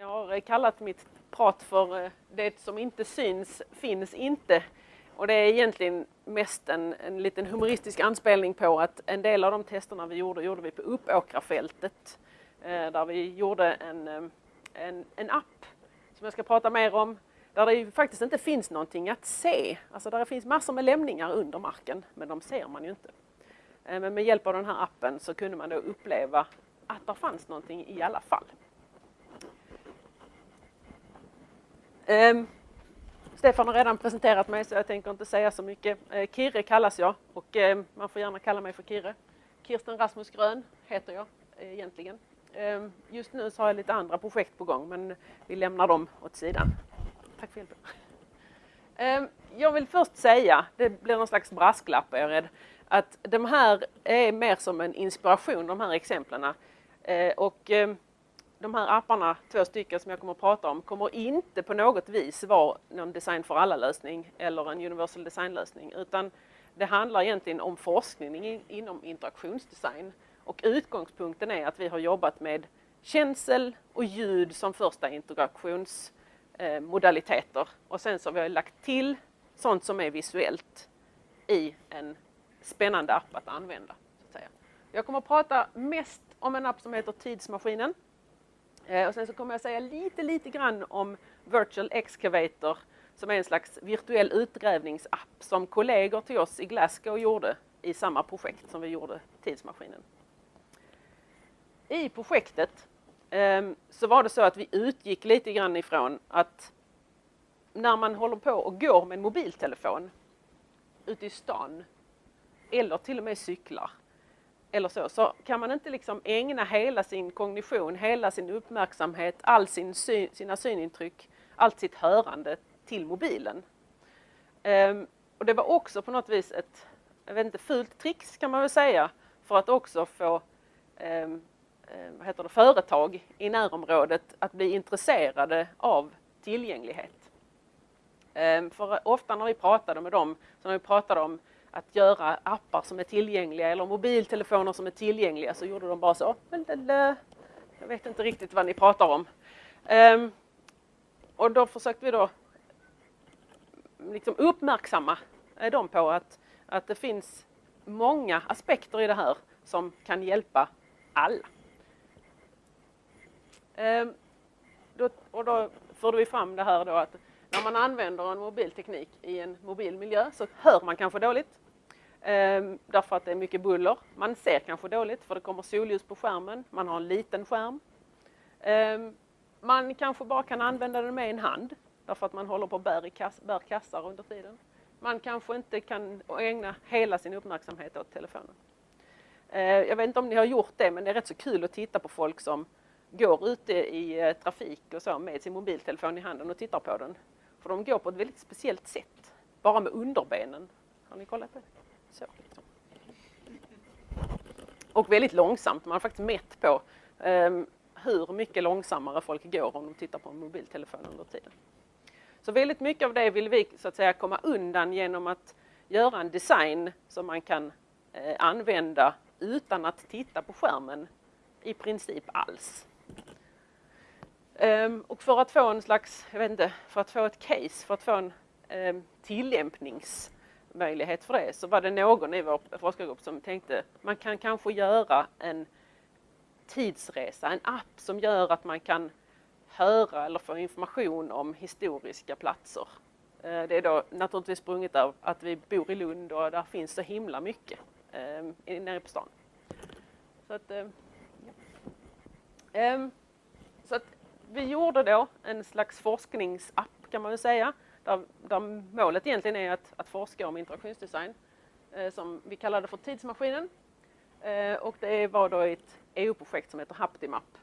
Jag har eh, kallat mitt prat för eh, Det som inte syns finns inte. Och det är egentligen mest en, en liten humoristisk anspelning på att en del av de testerna vi gjorde, gjorde vi på Uppåkrafältet. Eh, där vi gjorde en, en, en app som jag ska prata mer om. Där det ju faktiskt inte finns någonting att se. Alltså där det finns massor med lämningar under marken, men de ser man ju inte. Men med hjälp av den här appen så kunde man då uppleva att det fanns någonting i alla fall. Um, Stefan har redan presenterat mig så jag tänker inte säga så mycket. Uh, Kirre kallas jag och uh, man får gärna kalla mig för Kirre. Kirsten Rasmus Grön heter jag uh, egentligen. Um, just nu så har jag lite andra projekt på gång men vi lämnar dem åt sidan. Tack för hjälpen. Um, jag vill först säga, det blir någon slags brasklapp är jag rädd, att de här är mer som en inspiration, de här exemplen. Eh, och de här apparna, två stycken som jag kommer att prata om, kommer inte på något vis vara någon design för alla-lösning eller en universal design-lösning, utan det handlar egentligen om forskning inom interaktionsdesign. Och utgångspunkten är att vi har jobbat med känsel och ljud som första interaktionsmodaliteter. Och sen så har vi lagt till sånt som är visuellt i en spännande app att använda. Så att säga. Jag kommer att prata mest om en app som heter Tidsmaskinen Eh, och sen så kommer jag säga lite, lite grann om Virtual Excavator som är en slags virtuell utgrävningsapp som kollegor till oss i Glasgow gjorde i samma projekt som vi gjorde Tidsmaskinen. I projektet ehm, så var det så att vi utgick lite grann ifrån att när man håller på och går med en mobiltelefon ute i stan eller till och med cyklar eller så, så kan man inte liksom ägna hela sin kognition, hela sin uppmärksamhet, all sin syn, sina synintryck, allt sitt hörande till mobilen. Um, och det var också på något vis ett, jag vet inte, fult tricks kan man väl säga, för att också få um, vad heter det, företag i närområdet att bli intresserade av tillgänglighet. Um, för ofta när vi pratade med dem, så när vi pratade om att göra appar som är tillgängliga eller mobiltelefoner som är tillgängliga så gjorde de bara så. Jag vet inte riktigt vad ni pratar om. Ehm, och då försökte vi då liksom uppmärksamma eh, dem på att, att det finns många aspekter i det här som kan hjälpa alla. Ehm, då, och då förde vi fram det här då att när man använder en mobilteknik i en mobil miljö så hör man kanske dåligt. Ehm, därför att det är mycket buller. Man ser kanske dåligt för det kommer solljus på skärmen. Man har en liten skärm. Ehm, man kanske bara kan använda den med en hand därför att man håller på och bär, i kass, bär kassar under tiden. Man kanske inte kan ägna hela sin uppmärksamhet åt telefonen. Ehm, jag vet inte om ni har gjort det men det är rätt så kul att titta på folk som går ute i eh, trafik och så med sin mobiltelefon i handen och tittar på den. För de går på ett väldigt speciellt sätt, bara med underbenen. Har ni kollat på det? Så. Och väldigt långsamt. Man har faktiskt mätt på um, hur mycket långsammare folk går om de tittar på en mobiltelefon under tiden. Så väldigt mycket av det vill vi så att säga komma undan genom att göra en design som man kan eh, använda utan att titta på skärmen i princip alls. Um, och för att få en slags, jag vet inte, för att få ett case, för att få en um, tillämpnings möjlighet för det så var det någon i vår forskargrupp som tänkte man kan kanske göra en tidsresa, en app som gör att man kan höra eller få information om historiska platser. Eh, det är då naturligtvis sprunget av att vi bor i Lund och där finns så himla mycket ehm, nere på stan. Så att, ehm, ja. Ehm, så att vi gjorde då en slags forskningsapp kan man väl säga där, där målet egentligen är att, att forska om interaktionsdesign eh, som vi kallade för Tidsmaskinen. Eh, och det var då ett EU-projekt som heter Haptimap.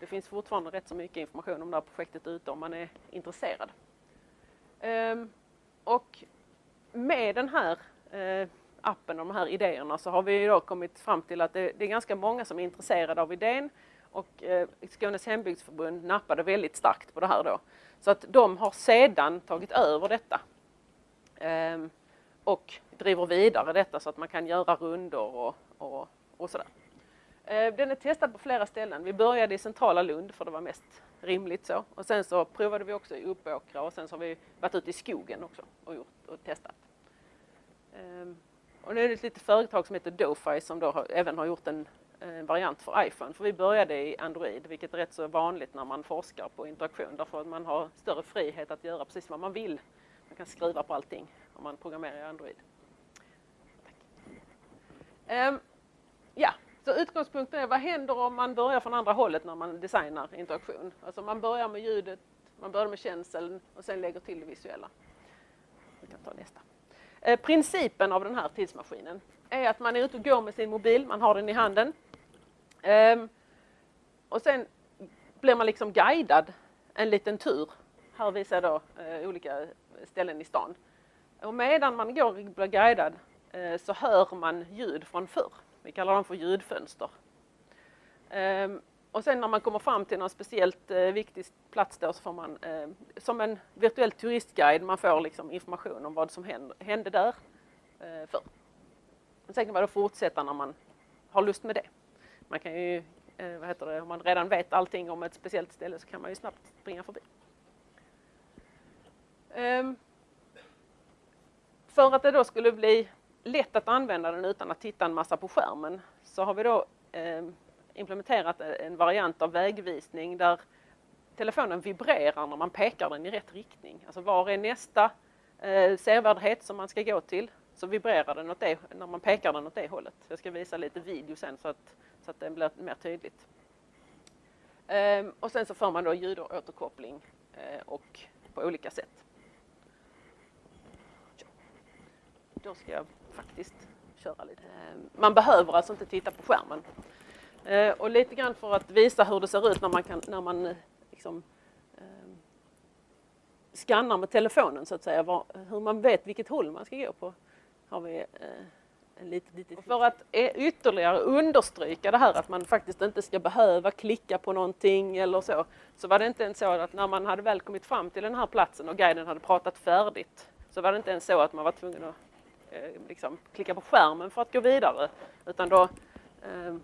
Det finns fortfarande rätt så mycket information om det här projektet ute om man är intresserad. Eh, och med den här eh, appen och de här idéerna så har vi då kommit fram till att det, det är ganska många som är intresserade av idén och eh, Skånes hembygdsförbund nappade väldigt starkt på det här då. Så att de har sedan tagit över detta ehm, och driver vidare detta så att man kan göra rundor och, och, och sådär. Eh, den är testad på flera ställen. Vi började i centrala Lund för det var mest rimligt så. Och sen så provade vi också i Uppåkra och sen så har vi varit ute i skogen också och, gjort, och testat. Ehm, och nu är det ett litet företag som heter Dofi som då har, även har gjort en, en, variant för iPhone. För vi började i Android, vilket är rätt så vanligt när man forskar på interaktion. Därför att man har större frihet att göra precis vad man vill. Man kan skriva på allting om man programmerar i Android. Um, ja, så utgångspunkten är vad händer om man börjar från andra hållet när man designar interaktion? Alltså man börjar med ljudet, man börjar med känseln och sen lägger till det visuella. Vi kan ta nästa. Eh, principen av den här tidsmaskinen är att man är ute och går med sin mobil, man har den i handen. Um, och sen blir man liksom guidad en liten tur. Här visar jag då uh, olika ställen i stan. Och medan man går och blir guidad uh, så hör man ljud från förr. Vi kallar dem för ljudfönster. Um, och sen när man kommer fram till någon speciellt eh, viktig plats då så får man eh, som en virtuell turistguide, man får liksom information om vad som hände, hände där eh, förr. Sen kan man då fortsätta när man har lust med det. Man kan ju, eh, vad heter det, om man redan vet allting om ett speciellt ställe så kan man ju snabbt springa förbi. Um, för att det då skulle bli lätt att använda den utan att titta en massa på skärmen så har vi då ehm, implementerat en variant av vägvisning där telefonen vibrerar när man pekar den i rätt riktning. Alltså var är nästa eh, sevärdhet som man ska gå till så vibrerar den åt det, när man pekar den åt det hållet. Jag ska visa lite video sen så att, så att det blir mer tydligt. Ehm, och sen så får man då ljudåterkoppling eh, och på olika sätt. Då ska jag faktiskt köra lite. Ehm, man behöver alltså inte titta på skärmen. Ehm, och lite grann för att visa hur det ser ut när man, kan, när man eh, liksom, ehm, skannar med telefonen så att säga, var, hur man vet vilket håll man ska gå på. Har vi eh, lite, lite för att ytterligare understryka det här att man faktiskt inte ska behöva klicka på någonting eller så, så var det inte ens så att när man hade väl kommit fram till den här platsen och guiden hade pratat färdigt så var det inte ens så att man var tvungen att Eh, liksom, klicka på skärmen för att gå vidare. Utan då, eh,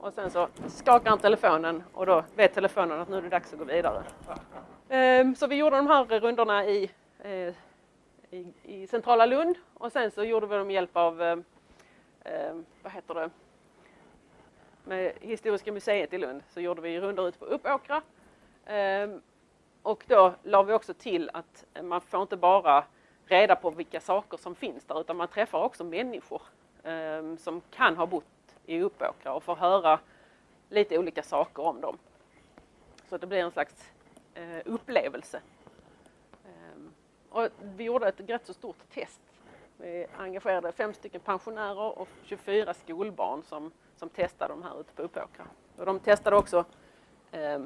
och sen så skakar han telefonen och då vet telefonen att nu är det dags att gå vidare. Eh, så vi gjorde de här rundorna i, i, i centrala Lund och sen så gjorde vi dem med hjälp av, eh, eh, vad heter det, med Historiska museet i Lund så gjorde vi rundor ut på Uppåkra. Ehm, och då la vi också till att man får inte bara reda på vilka saker som finns där utan man träffar också människor eh, som kan ha bott i Uppåkra och får höra lite olika saker om dem. Så det blir en slags eh, upplevelse. Och vi gjorde ett rätt så stort test. Vi engagerade fem stycken pensionärer och 24 skolbarn som, som testade de här ute på Uppåkra. Och de testade också eh,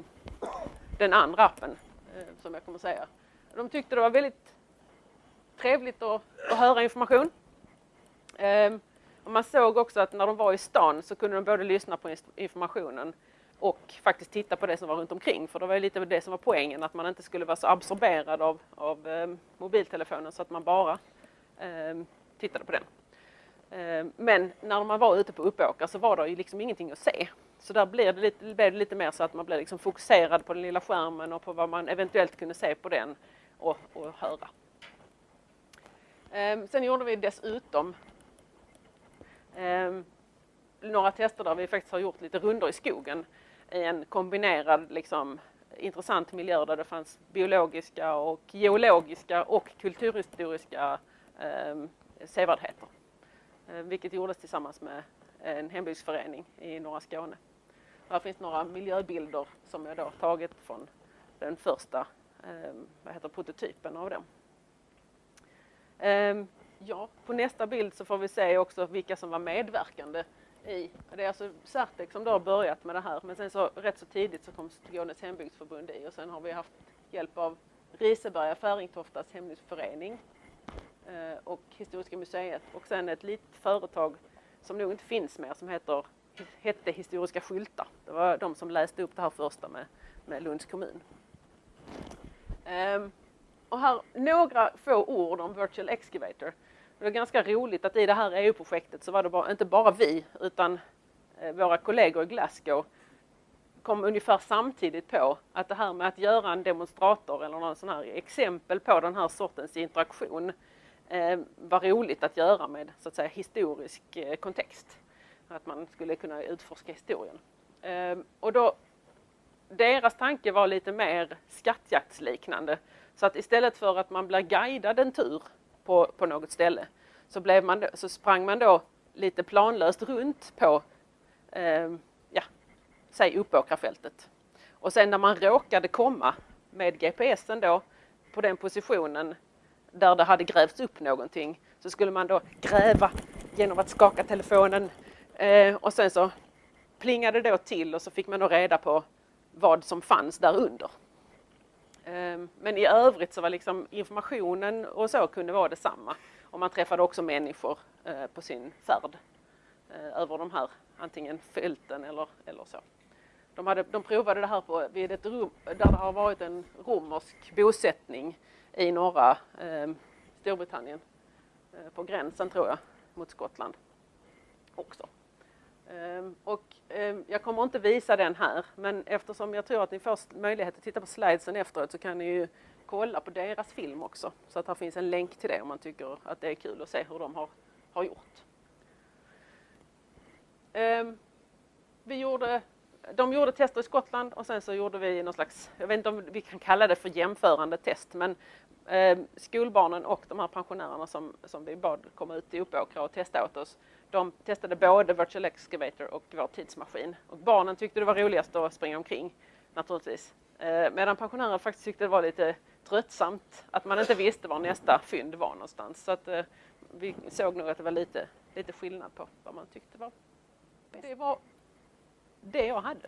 den andra appen eh, som jag kommer säga. De tyckte det var väldigt trevligt att, att höra information. Eh, och man såg också att när de var i stan så kunde de både lyssna på informationen och faktiskt titta på det som var runt omkring. För det var ju lite det som var poängen, att man inte skulle vara så absorberad av, av eh, mobiltelefonen så att man bara eh, tittade på den. Eh, men när man var ute på Uppåkra så var det ju liksom ingenting att se. Så där blev det lite, blev det lite mer så att man blev liksom fokuserad på den lilla skärmen och på vad man eventuellt kunde se på den och, och höra. Ehm, sen gjorde vi dessutom ehm, några tester där vi faktiskt har gjort lite rundor i skogen i en kombinerad liksom, intressant miljö där det fanns biologiska och geologiska och kulturhistoriska eh, sevärdheter. Eh, vilket gjordes tillsammans med en hembygdsförening i norra Skåne. Här finns några miljöbilder som jag då tagit från den första eh, vad heter, prototypen av dem. Eh, ja, på nästa bild så får vi se också vilka som var medverkande i, det är alltså Certec som då har börjat med det här men sen så rätt så tidigt så kom Skånes hembygdsförbund i och sen har vi haft hjälp av Riseberga Färingtoftas hembygdsförening eh, och Historiska museet och sen ett litet företag som nog inte finns mer som heter, hette Historiska skyltar. Det var de som läste upp det här första med, med Lunds kommun. Ehm, och här några få ord om Virtual Excavator. Det var ganska roligt att i det här EU-projektet så var det bara, inte bara vi utan eh, våra kollegor i Glasgow kom ungefär samtidigt på att det här med att göra en demonstrator eller någon sån här exempel på den här sortens interaktion eh, var roligt att göra med så att säga historisk eh, kontext. Att man skulle kunna utforska historien. Eh, och då, deras tanke var lite mer skattjaktsliknande. Så att istället för att man blir guidad en tur på, på något ställe så, blev man, så sprang man då lite planlöst runt på eh, ja, säg Uppåkrafältet. Och sen när man råkade komma med GPSen då på den positionen där det hade grävts upp någonting så skulle man då gräva genom att skaka telefonen eh, och sen så plingade det då till och så fick man då reda på vad som fanns där under. Ehm, men i övrigt så var liksom informationen och så kunde vara detsamma. Och man träffade också människor eh, på sin färd eh, över de här antingen fälten eller, eller så. De, hade, de provade det här på, vid ett rum där det har varit en romersk bosättning i norra eh, Storbritannien. Eh, på gränsen tror jag, mot Skottland också. Ehm, och ehm, jag kommer inte visa den här, men eftersom jag tror att ni får möjlighet att titta på slidesen efteråt så kan ni ju kolla på deras film också. Så att här finns en länk till det om man tycker att det är kul att se hur de har, har gjort. Ehm, vi gjorde, de gjorde tester i Skottland och sen så gjorde vi någon slags, jag vet inte om vi kan kalla det för jämförande test, men eh, skolbarnen och de här pensionärerna som, som vi bad komma ut i Uppåkra och testa åt oss, de testade både Virtual Excavator och vår tidsmaskin. Och barnen tyckte det var roligast att springa omkring naturligtvis. Eh, medan pensionärer faktiskt tyckte det var lite tröttsamt att man inte visste var nästa fynd var någonstans. Så att eh, vi såg nog att det var lite, lite skillnad på vad man tyckte var bäst det var det jag hade.